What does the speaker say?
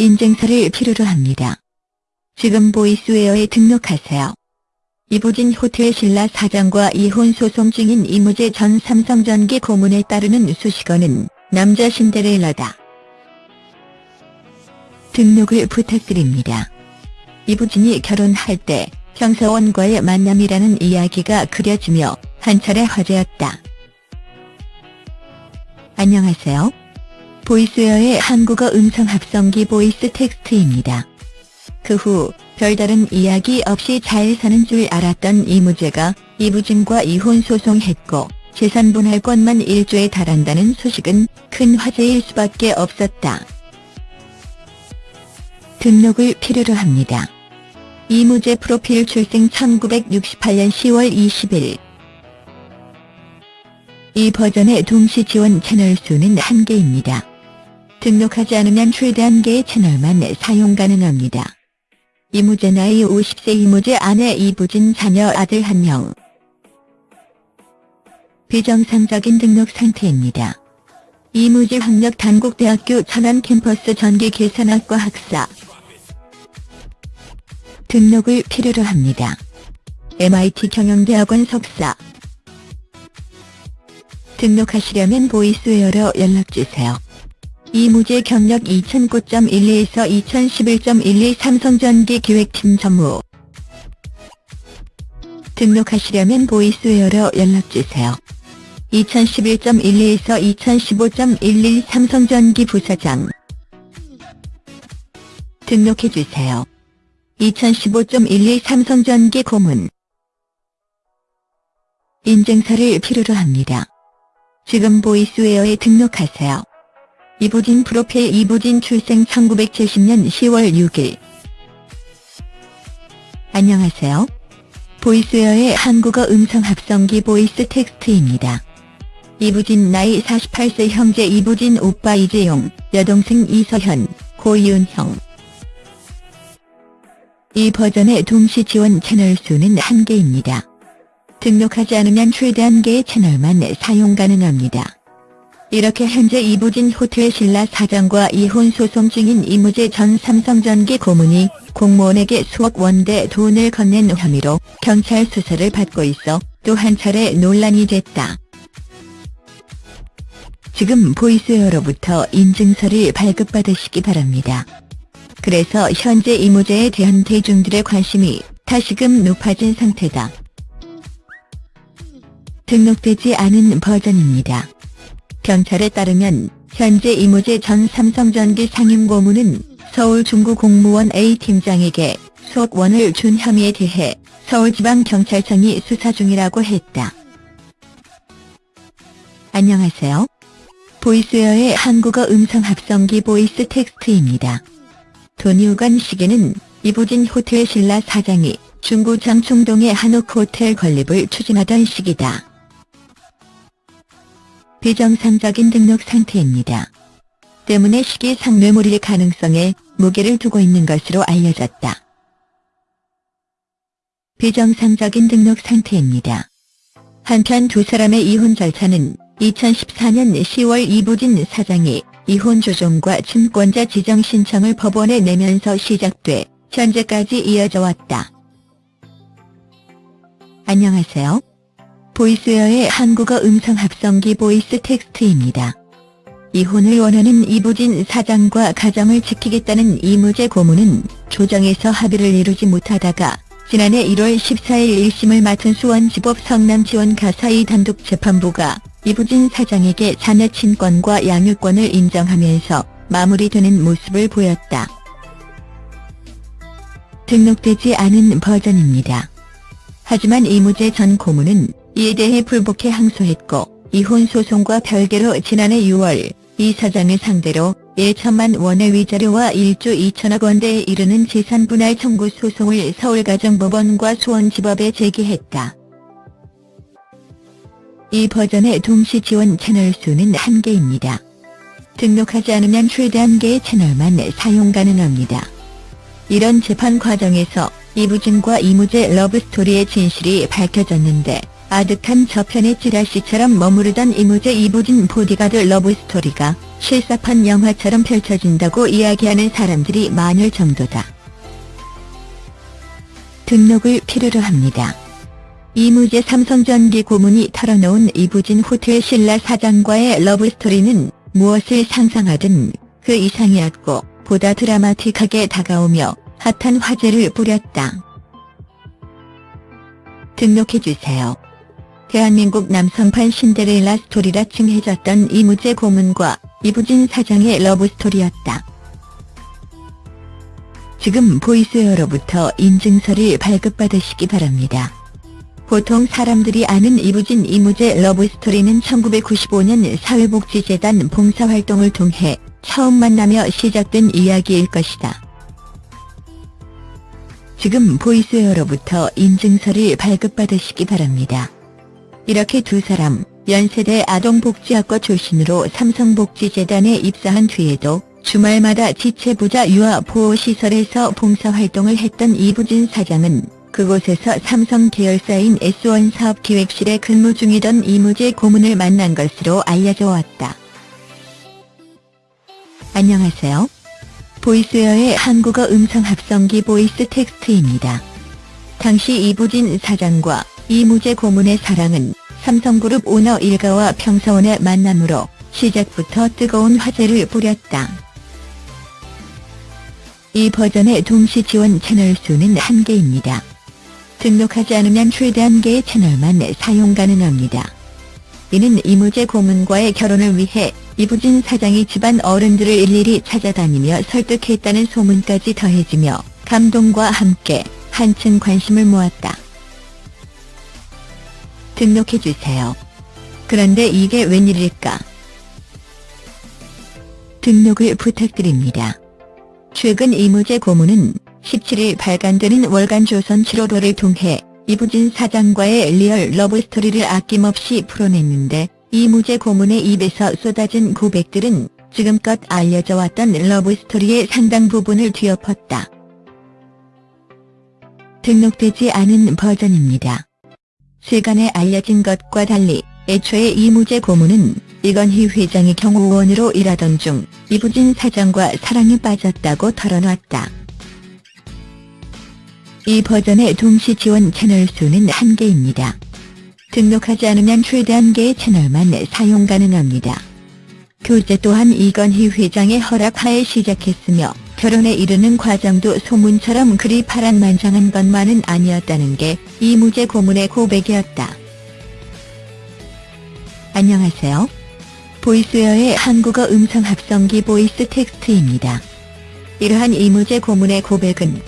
인증서를 필요로 합니다. 지금 보이스웨어에 등록하세요. 이부진 호텔 신라 사장과 이혼 소송 중인 이무재 전 삼성전기 고문에 따르는 수식어는 남자 신데렐라다. 등록을 부탁드립니다. 이부진이 결혼할 때 형사원과의 만남이라는 이야기가 그려지며 한 차례 화제였다. 안녕하세요. 보이스웨어의 한국어 음성 합성기 보이스 텍스트입니다. 그 후 별다른 이야기 없이 잘 사는 줄 알았던 임우재가 이부진과 이혼 소송했고 재산 분할 건만 1조에 달한다는 소식은 큰 화제일 수밖에 없었다. 등록을 필요로 합니다. 임우재 프로필 출생 1968년 10월 20일 이 버전의 동시 지원 채널 수는 1개입니다. 등록하지 않으면 최대 1개의 채널만 사용 가능합니다. 이무재 나이 50세 이무재 아내 이부진 자녀 아들 1명 비정상적인 등록 상태입니다. 이무재 학력 단국대학교 천안 캠퍼스 전기 계산학과 학사 등록을 필요로 합니다. MIT 경영대학원 석사 등록하시려면 보이스웨어로 연락주세요. 임우재 경력 2009.12에서 2011.12 삼성전기 기획팀 전무 등록하시려면 보이스웨어로 연락주세요. 2011.12에서 2015.11 삼성전기 부사장 등록해주세요. 2015.12 삼성전기 고문 인증서를 필요로 합니다. 지금 보이스웨어에 등록하세요. 이부진 프로필 이부진 출생 1970년 10월 6일 안녕하세요. 보이스웨어의 한국어 음성 합성기 보이스 텍스트입니다. 이부진 나이 48세 형제 이부진 오빠 이재용, 여동생 이서현, 고이은형 이 버전의 동시 지원 채널 수는 1개입니다. 등록하지 않으면 최대 1개의 채널만 사용 가능합니다. 이렇게 현재 이부진 호텔 신라 사장과 이혼 소송 중인 이무재 전 삼성전기 고문이 공무원에게 수억 원대 돈을 건넨 혐의로 경찰 수사를 받고 있어 또 한 차례 논란이 됐다. 지금 보이스웨어로부터 인증서를 발급받으시기 바랍니다. 그래서 현재 이무재에 대한 대중들의 관심이 다시금 높아진 상태다. 등록되지 않은 버전입니다. 경찰에 따르면 현재 이무재 전 삼성전기 상임고문은 서울 중구 공무원 A팀장에게 수억 원을 준 혐의에 대해 서울지방경찰청이 수사 중이라고 했다. 안녕하세요. 보이스웨어의 한국어 음성 합성기 보이스 텍스트입니다. 돈이 오간 시기는 이부진 호텔 신라 사장이 중구 장충동의 한옥 호텔 건립을 추진하던 시기다. 비정상적인 등록 상태입니다. 때문에 시기상 뇌물일 가능성에 무게를 두고 있는 것으로 알려졌다. 비정상적인 등록 상태입니다. 한편 두 사람의 이혼 절차는 2014년 10월 이부진 사장이 이혼 조정과 친권자 지정 신청을 법원에 내면서 시작돼 현재까지 이어져 왔다. 안녕하세요. 보이스웨어의 한국어 음성 합성기 보이스 텍스트입니다. 이혼을 원하는 이부진 사장과 가정을 지키겠다는 임우재 고문은 조정에서 합의를 이루지 못하다가 지난해 1월 14일 1심을 맡은 수원지법 성남지원 가사의 단독 재판부가 이부진 사장에게 자녀 친권과 양육권을 인정하면서 마무리되는 모습을 보였다. 등록되지 않은 버전입니다. 하지만 이무재 전 고문은 이에 대해 불복해 항소했고 이혼 소송과 별개로 지난해 6월 이 사장을 상대로 1천만 원의 위자료와 1조 2천억 원대에 이르는 재산분할 청구 소송을 서울가정법원과 수원지법에 제기했다. 이 버전의 동시 지원 채널 수는 1개입니다. 등록하지 않으면 최대 1개의 채널만 사용 가능합니다. 이런 재판 과정에서 이부진과 이무재 러브스토리의 진실이 밝혀졌는데 아득한 저편의 찌라시처럼 머무르던 이무재 이부진 보디가드 러브스토리가 실사판 영화처럼 펼쳐진다고 이야기하는 사람들이 많을 정도다. 등록을 필요로 합니다. 이무재 삼성전기 고문이 털어놓은 이부진 호텔 신라 사장과의 러브스토리는 무엇을 상상하든 그 이상이었고 보다 드라마틱하게 다가오며 핫한 화제를 뿌렸다. 등록해주세요. 대한민국 남성판 신데렐라 스토리라 칭해졌던 이무재 고문과 이부진 사장의 러브스토리였다. 지금 보이스웨어로부터 인증서를 발급받으시기 바랍니다. 보통 사람들이 아는 이부진 이무재 러브스토리는 1995년 사회복지재단 봉사활동을 통해 처음 만나며 시작된 이야기일 것이다. 지금 보이스웨어로부터 인증서를 발급받으시기 바랍니다. 이렇게 두 사람, 연세대 아동복지학과 출신으로 삼성복지재단에 입사한 뒤에도 주말마다 지체부자 유아 보호시설에서 봉사활동을 했던 이부진 사장은 그곳에서 삼성 계열사인 S1 사업기획실에 근무 중이던 임우재 고문을 만난 것으로 알려져 왔다. 안녕하세요. 보이스웨어의 한국어 음성 합성기 보이스 텍스트입니다. 당시 이부진 사장과 임우재 고문의 사랑은 삼성그룹 오너 일가와 평사원의 만남으로 시작부터 뜨거운 화제를 뿌렸다. 이 버전의 동시 지원 채널 수는 한개입니다 등록하지 않으면 최대 한개의 채널만 사용 가능합니다. 이는 이무재 고문과의 결혼을 위해 이부진 사장이 집안 어른들을 일일이 찾아다니며 설득했다는 소문까지 더해지며 감동과 함께 한층 관심을 모았다. 등록해주세요. 그런데 이게 웬일일까? 등록을 부탁드립니다. 최근 이무재 고문은 17일 발간되는 월간 조선 7월호를 통해 이부진 사장과의 리얼 러브스토리를 아낌없이 풀어냈는데 이무재 고문의 입에서 쏟아진 고백들은 지금껏 알려져 왔던 러브스토리의 상당 부분을 뒤엎었다. 등록되지 않은 버전입니다. 세간에 알려진 것과 달리 애초에 이무재 고문은 이건희 회장의 경호원으로 일하던 중 이부진 사장과 사랑에 빠졌다고 털어놨다. 이 버전의 동시 지원 채널 수는 한개입니다 등록하지 않으면 최대 한개의 채널만 사용 가능합니다. 교재 또한 이건희 회장의 허락하에 시작했으며 결혼에 이르는 과정도 소문처럼 그리 파란만장한 것만은 아니었다는 게 이무재 고문의 고백이었다. 안녕하세요. 보이스웨어의 한국어 음성 합성기 보이스 텍스트입니다. 이러한 이무재 고문의 고백은